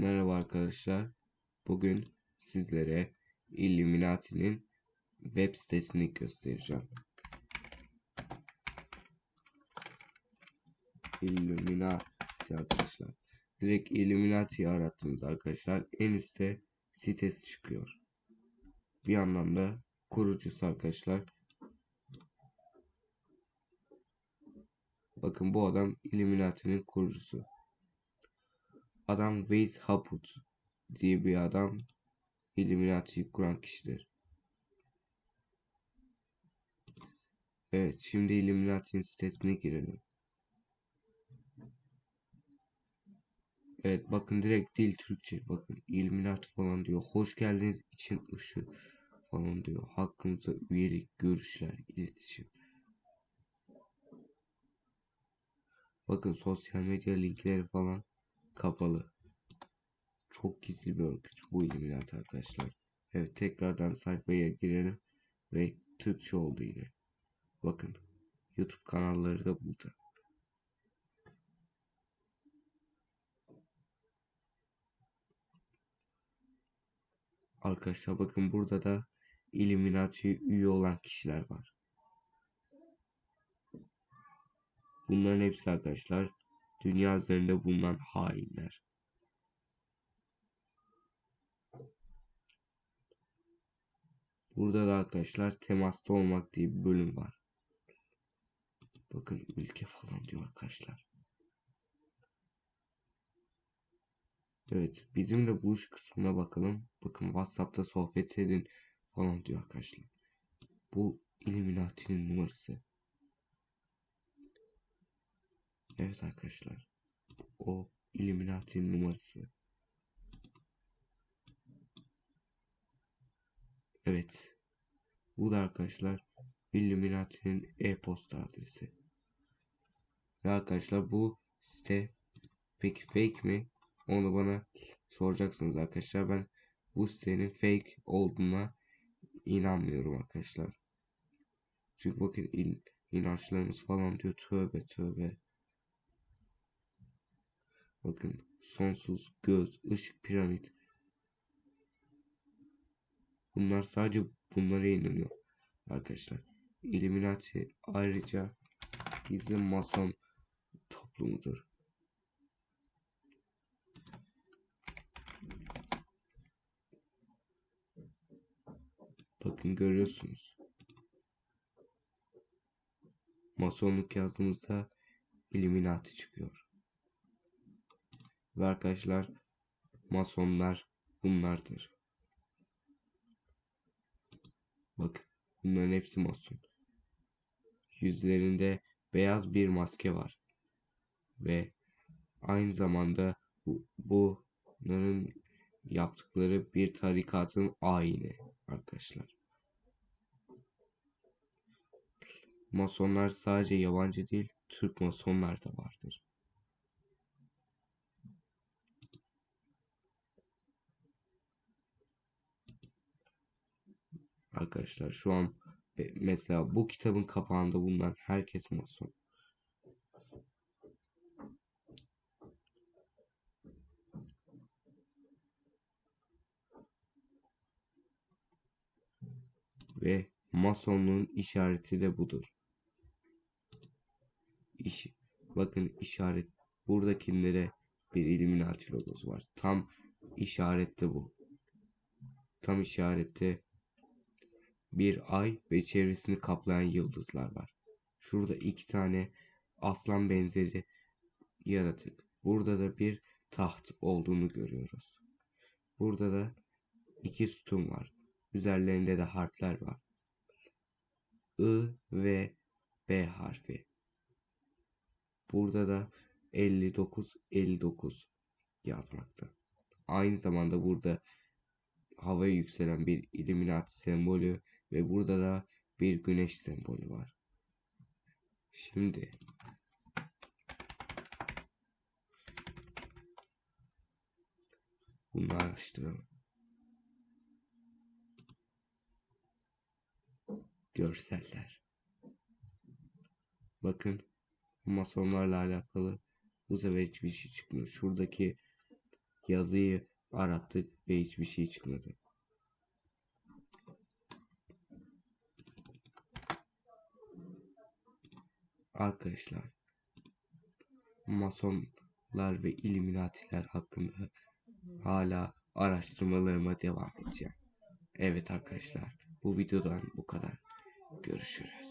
Merhaba arkadaşlar. Bugün sizlere Illuminati'nin web sitesini göstereceğim. Illuminati arkadaşlar. Direkt Illuminati'yi arattığınızda arkadaşlar en üstte sitesi çıkıyor. Bir yandan da kurucusu arkadaşlar. Bakın bu adam Illuminati'nin kurucusu. Adam Weiss Haput diye bir adam Illuminati'yi kuran kişidir. Evet şimdi Illuminati'nin sitesine girelim. Evet bakın direkt dil Türkçe. Bakın Illuminati falan diyor. Hoş geldiniz için ışığı falan diyor. Hakkınızda üyelik, görüşler, iletişim. Bakın sosyal medya linkleri falan kapalı. Çok gizli bir örgüt bu Illuminati arkadaşlar. Evet tekrardan sayfaya girelim ve Türkçe oldu yine. Bakın YouTube kanalları da burada. Arkadaşlar bakın burada da Illuminati üye olan kişiler var. Bunların hepsi arkadaşlar dünya üzerinde bulunan hainler. Burada da arkadaşlar temasta olmak diye bir bölüm var. Bakın ülke falan diyor arkadaşlar. Evet bizim de buluş kısmına bakalım. Bakın Whatsapp'ta sohbet edin falan diyor arkadaşlar. Bu Illuminati'nin numarası. Evet arkadaşlar. O Illuminati'nin numarası. Evet. Bu da arkadaşlar Illuminati'nin e-posta adresi. Ve arkadaşlar bu site peki fake mi? Onu bana soracaksınız arkadaşlar. Ben bu sitenin fake olduğuna inanmıyorum arkadaşlar. Çünkü bakın il, inançlarımız falan diyor. Tövbe tövbe. Bakın sonsuz göz, ışık, piramit. Bunlar sadece bunlara inanıyor arkadaşlar. Illuminati ayrıca gizli mason toplumudur. Bakın görüyorsunuz. Masonluk yazdığımızda Illuminati çıkıyor. Ve arkadaşlar masonlar bunlardır. Bakın bunların hepsi mason. Yüzlerinde beyaz bir maske var. Ve aynı zamanda bu, bunların yaptıkları bir tarikatın ayini arkadaşlar. Masonlar sadece yabancı değil, Türk masonlar da vardır. Arkadaşlar şu an e, mesela bu kitabın kapağında bulunan herkes mason. Ve masonluğun işareti de budur. İş, bakın işaret buradakilere bir Illuminati logosu var. Tam işarette bu. Tam işarette bir ay ve çevresini kaplayan yıldızlar var. Şurada iki tane aslan benzeri yaratık. Burada da bir taht olduğunu görüyoruz. Burada da iki sütun var. Üzerlerinde de harfler var. I ve B harfi. Burada da 59 59 yazmakta. Aynı zamanda burada havaya yükselen bir Illuminati sembolü ve burada da bir güneş sembolü var. Şimdi bunu araştıralım. Görseller. Bakın masonlarla alakalı bu sefer hiçbir şey çıkmıyor. Şuradaki yazıyı arattık ve hiçbir şey çıkmadı. Arkadaşlar masonlar ve illuminatiler hakkında hala araştırmalarıma devam edeceğim. Evet arkadaşlar bu videodan bu kadar. Görüşürüz.